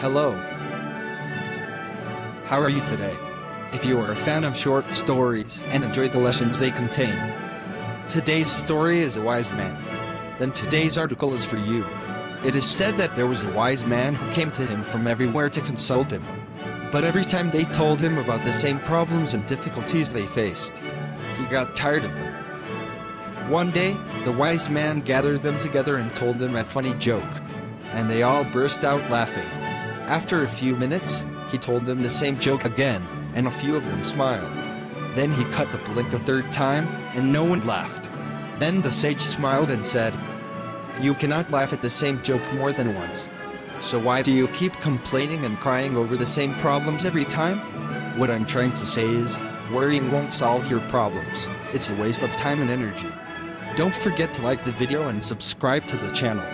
Hello. How are you today? If you are a fan of short stories and enjoy the lessons they contain, today's story is a wise man. Then today's article is for you. It is said that there was a wise man who came to him from everywhere to consult him. But every time they told him about the same problems and difficulties they faced, he got tired of them. One day, the wise man gathered them together and told them a funny joke, and they all burst out laughing. After a few minutes, he told them the same joke again, and a few of them smiled. Then he cut the blink a third time, and no one laughed. Then the sage smiled and said, You cannot laugh at the same joke more than once. So why do you keep complaining and crying over the same problems every time? What I'm trying to say is, worrying won't solve your problems. It's a waste of time and energy. Don't forget to like the video and subscribe to the channel.